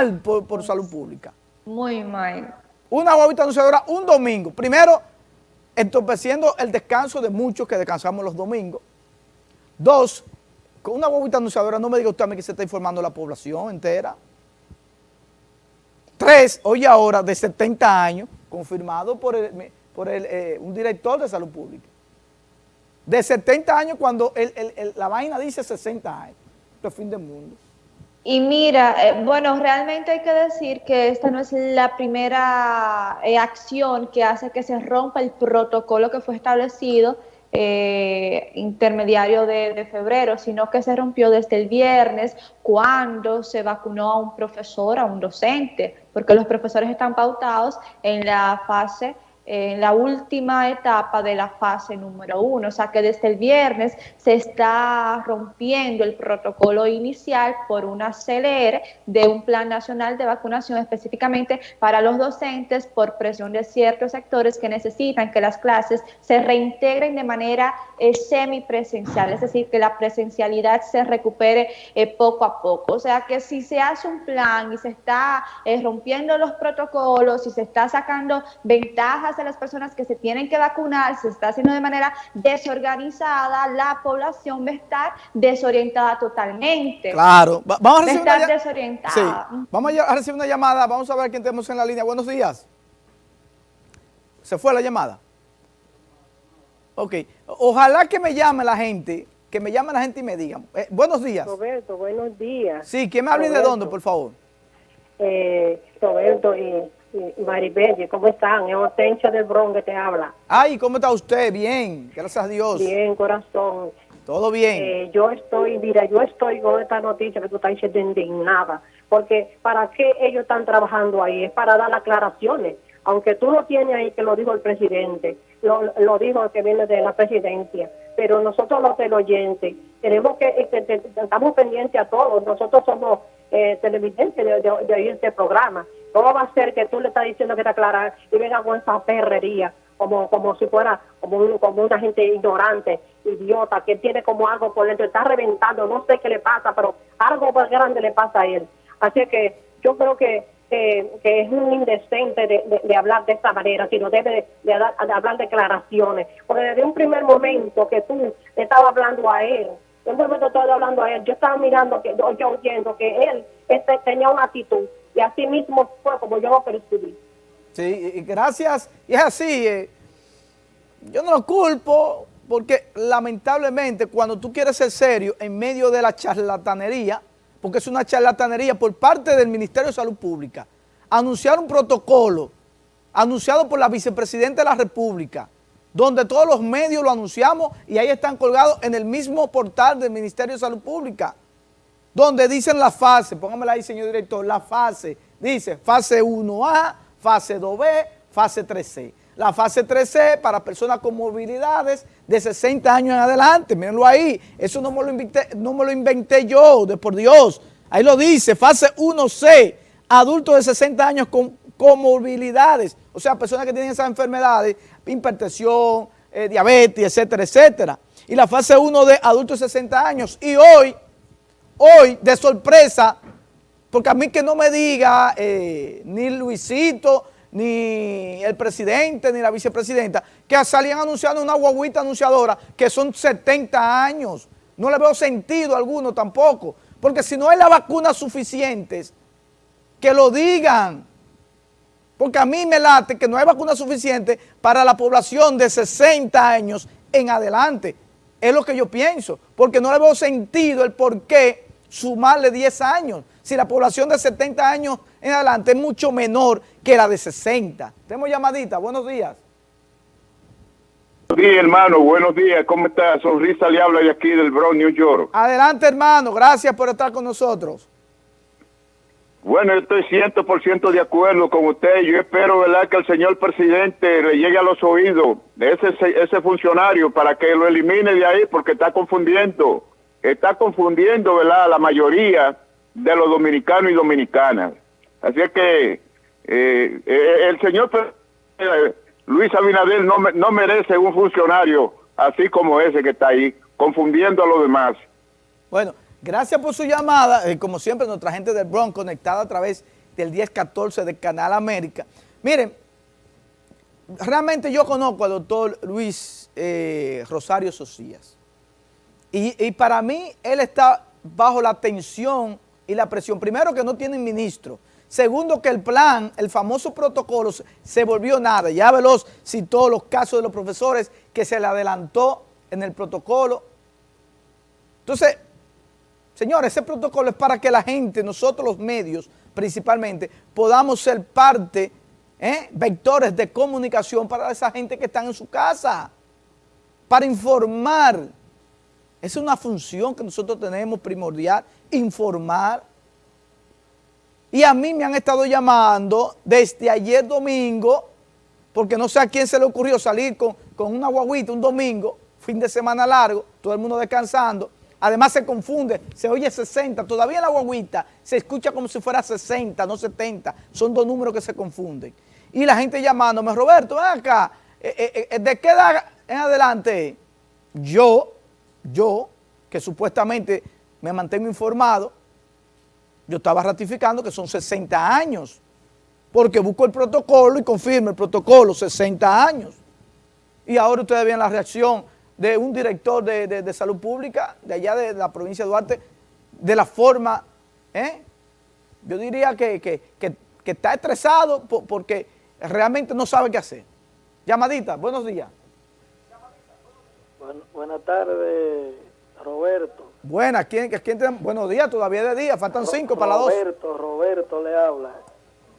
mal por, salud pública. Muy mal. Una guaguita anunciadora un domingo. Primero, entorpeciendo el descanso de muchos que descansamos los domingos. Dos, con una guaguita anunciadora, no me diga usted a mí que se está informando la población entera. Tres, hoy ahora, de 70 años, confirmado por, por eh, un director de salud pública. De 70 años cuando la vaina dice 60 años. Esto es fin del mundo. Y mira, eh, bueno, realmente hay que decir que esta no es la primera eh, acción que hace que se rompa el protocolo que fue establecido eh, intermediario de, febrero, sino que se rompió desde el viernes cuando se vacunó a un profesor, a un docente, porque los profesores están pautados en la fase en la última etapa de la fase número uno, o sea que desde el viernes se está rompiendo el protocolo inicial por una CLR de un plan nacional de vacunación específicamente para los docentes por presión de ciertos sectores que necesitan que las clases se reintegren de manera eh, semipresencial, es decir, que la presencialidad se recupere eh, poco a poco. O sea que si se hace un plan y se está eh, rompiendo los protocolos y se está sacando ventajas de las personas que se tienen que vacunar, se está haciendo de manera desorganizada, la población va a estar desorientada totalmente. Claro, vamos a recibir una desorientada. Vamos a recibir una llamada, vamos a ver quién tenemos en la línea. Buenos días. ¿Se fue la llamada? Ok, ojalá que me llame la gente, que me llame la gente y me digan. Eh, buenos días. Roberto, buenos días. Sí, ¿quién me habla y de dónde, por favor? Eh, Roberto, y Maribel, ¿cómo están? Es Hortensia del Bronx que te habla. Ay, ¿cómo está usted? Bien, gracias a Dios. Bien, corazón. Todo bien. Eh, yo estoy, mira, yo estoy con esta noticia que tú estás diciendo indignada, porque ¿para qué ellos están trabajando ahí? Es para dar aclaraciones. Aunque tú lo tienes ahí, que lo dijo el presidente, lo, lo dijo que viene de la presidencia, pero nosotros los del oyente, tenemos que, este, estamos pendientes a todos, nosotros somos eh, televidentes de, de, oír este programa. ¿Cómo va a ser que tú le estás diciendo que está clara y venga con esa perrería como como si fuera como, como una gente ignorante, idiota, que tiene como algo por dentro, está reventando, no sé qué le pasa, pero algo más grande le pasa a él. Así que yo creo que, que es un indecente de, hablar de esta manera, sino debe de, hablar declaraciones. Porque desde un primer momento que tú le estabas hablando a él, en un momento estaba hablando a él, yo estaba mirando, que yo oyendo que él este, tenía una actitud y así mismo fue como yo lo percibí. Sí, gracias, y es así, eh, yo no lo culpo, porque lamentablemente cuando tú quieres ser serio en medio de la charlatanería, porque es una charlatanería por parte del Ministerio de Salud Pública, anunciar un protocolo anunciado por la vicepresidenta de la República, donde todos los medios lo anunciamos y ahí están colgados en el mismo portal del Ministerio de Salud Pública donde dicen la fase, póngamela ahí señor director, la fase, dice fase 1A, fase 2B, fase 3C. La fase 3C para personas con movilidades de 60 años en adelante, mírenlo ahí, eso no me lo inventé, no me lo inventé yo, de por Dios, ahí lo dice, fase 1C, adultos de 60 años con comorbilidades, o sea, personas que tienen esas enfermedades, hipertensión, eh, diabetes, etcétera, etcétera. Y la fase 1 de adultos de 60 años. Y hoy hoy de sorpresa, porque a mí que no me diga eh, ni Luisito, ni el presidente, ni la vicepresidenta, que salían anunciando una guaguita anunciadora que son 70 años. No le veo sentido alguno tampoco, porque si no hay las vacunas suficientes, que lo digan. Porque a mí me late que no hay vacunas suficientes para la población de 60 años en adelante. Es lo que yo pienso, porque no le veo sentido el por qué sumarle 10 años. Si la población de 70 años en adelante es mucho menor que la de 60. Tenemos llamadita, buenos días. Buenos días, hermano, buenos días, ¿cómo está? Sonrisa le habla de aquí del Bronx, New York. Adelante, hermano, gracias por estar con nosotros. Bueno, estoy 100% de acuerdo con usted. Yo espero, ¿verdad?, que el señor presidente le llegue a los oídos de ese, ese funcionario para que lo elimine de ahí porque está confundiendo está confundiendo ¿verdad? la mayoría de los dominicanos y dominicanas. Así es que eh, eh, el señor eh, Luis Abinader no, no merece un funcionario así como ese que está ahí, confundiendo a los demás. Bueno, Gracias por su llamada. Como siempre, nuestra gente del Bronx conectada a través del 1014 del Canal América. Miren, realmente yo conozco al doctor Luis Rosario Socias. Y, para mí, él está bajo la tensión y la presión. Primero, que no tienen ministro. Segundo, que el plan, el famoso protocolo, se volvió nada. Ya Veloz citó los casos de los profesores que se le adelantó en el protocolo. Entonces, señores, ese protocolo es para que la gente, nosotros los medios principalmente, podamos ser parte, ¿eh? vectores de comunicación para esa gente que está en su casa, para informar. Es una función que nosotros tenemos primordial, informar. Y a mí me han estado llamando desde ayer domingo, porque no sé a quién se le ocurrió salir con, con una guaguita un domingo, fin de semana largo, todo el mundo descansando, Además se confunde, se oye 60, todavía la guaguita se escucha como si fuera 60, no 70, son dos números que se confunden. Y la gente llamándome, Roberto, ven acá, eh, eh, eh, ¿de qué edad en adelante? Yo, yo, que supuestamente me mantengo informado, yo estaba ratificando que son 60 años, porque busco el protocolo y confirmo el protocolo, 60 años. Y ahora ustedes ven la reacción de un director de, salud pública de allá de la provincia de Duarte, de la forma, ¿eh? yo diría que, está estresado porque realmente no sabe qué hacer. Llamadita, buenos días. Buenas tardes, Roberto. Buenas, ¿quién, quién te, buenos días, todavía de día, faltan cinco para las dos. Roberto, Roberto le habla.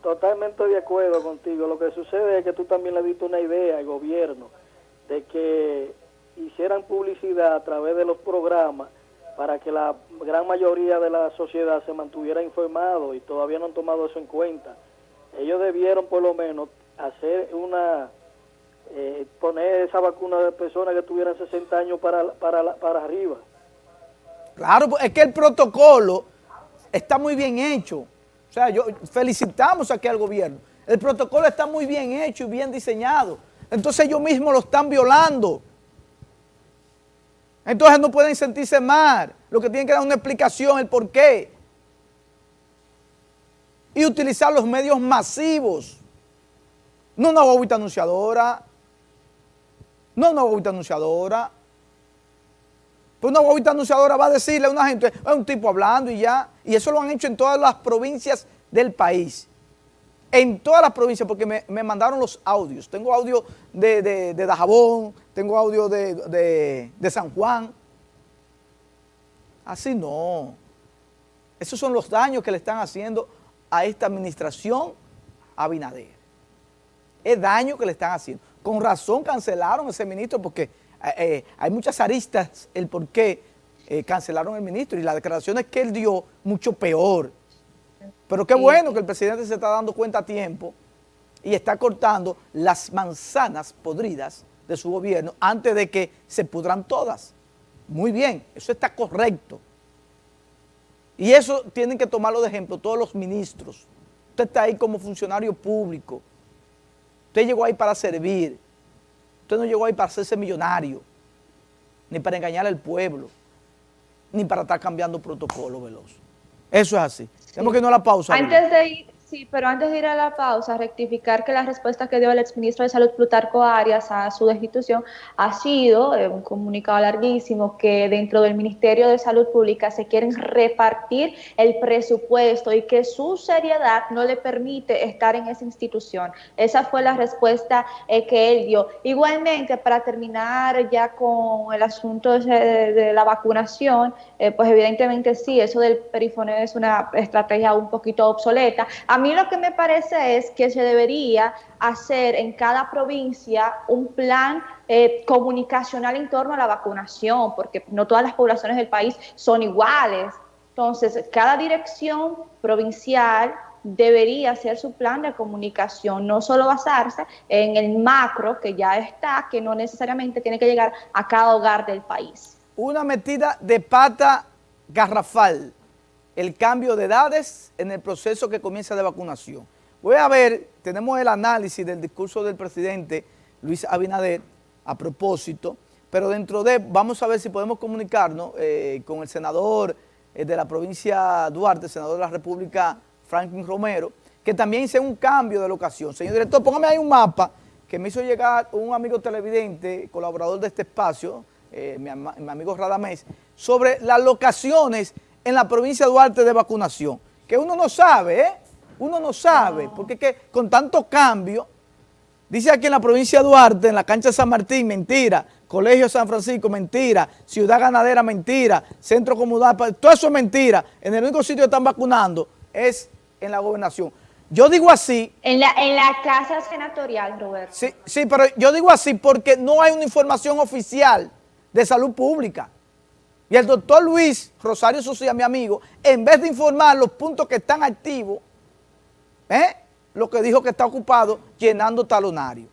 Totalmente de acuerdo contigo. Lo que sucede es que tú también le diste una idea al gobierno de que hicieran publicidad a través de los programas para que la gran mayoría de la sociedad se mantuviera informado y todavía no han tomado eso en cuenta. Ellos debieron por lo menos hacer una, eh, poner esa vacuna de personas que tuvieran 60 años para, para, para arriba. Claro, pues, es que el protocolo está muy bien hecho. O sea, yo felicitamos aquí al gobierno. El protocolo está muy bien hecho y bien diseñado. Entonces ellos mismos lo están violando. Entonces no pueden sentirse mal. Lo que tienen que dar una explicación, el por qué. Y utilizar los medios masivos. No una bobita anunciadora. No una bobita anunciadora. Pues una bobita anunciadora va a decirle a una gente, es un tipo hablando y ya. Y eso lo han hecho en todas las provincias del país. En todas las provincias, porque me, mandaron los audios. Tengo audio de, de, de Dajabón, tengo audio de, San Juan. Así no. Esos son los daños que le están haciendo a esta administración Abinader. Es daño que le están haciendo. Con razón cancelaron ese ministro porque eh, eh, hay muchas aristas el por qué eh, cancelaron el ministro y las declaraciones que él dio mucho peor. Pero qué bueno que el presidente se está dando cuenta a tiempo y está cortando las manzanas podridas de su gobierno antes de que se pudran todas. Muy bien, eso está correcto. Y eso tienen que tomarlo de ejemplo todos los ministros. Usted está ahí como funcionario público. Usted llegó ahí para servir. Usted no llegó ahí para hacerse millonario, ni para engañar al pueblo, ni para estar cambiando protocolo veloz. Eso es así. Tenemos que irnos a la pausa. Antes de ir, Sí, pero antes de ir a la pausa, rectificar que la respuesta que dio el exministro de Salud Plutarco Arias a su destitución ha sido eh, un comunicado larguísimo que dentro del Ministerio de Salud Pública se quieren repartir el presupuesto y que su seriedad no le permite estar en esa institución. Esa fue la respuesta eh, que él dio. Igualmente, para terminar ya con el asunto de, la vacunación, eh, pues evidentemente sí, eso del perifoneo es una estrategia un poquito obsoleta. Mí lo que me parece es que se debería hacer en cada provincia un plan eh, comunicacional en torno a la vacunación, porque no todas las poblaciones del país son iguales. Entonces, cada dirección provincial debería hacer su plan de comunicación, no solo basarse en el macro que ya está, que no necesariamente tiene que llegar a cada hogar del país. Una metida de pata garrafal el cambio de edades en el proceso que comienza de vacunación. Voy a ver, tenemos el análisis del discurso del presidente Luis Abinader a propósito, pero dentro de, vamos a ver si podemos comunicarnos eh, con el senador eh, de la provincia Duarte, senador de la República Franklin Romero, que también hice un cambio de locación. Señor director, póngame ahí un mapa que me hizo llegar un amigo televidente, colaborador de este espacio, eh, mi, mi, amigo Radamés, sobre las locaciones en la provincia de Duarte de vacunación, que uno no sabe, ¿eh? Uno no sabe, porque que con tanto cambio, dice aquí en la provincia de Duarte, en la cancha de San Martín, mentira, Colegio San Francisco, mentira, Ciudad Ganadera, mentira, Centro Comunal, todo eso es mentira, en el único sitio que están vacunando es en la gobernación. Yo digo así. En la, en la casa senatorial, Roberto. Sí, sí, pero yo digo así porque no hay una información oficial de salud pública. Y el doctor Luis Rosario Socia, mi amigo, en vez de informar los puntos que están activos, ¿eh? lo que dijo que está ocupado llenando talonario.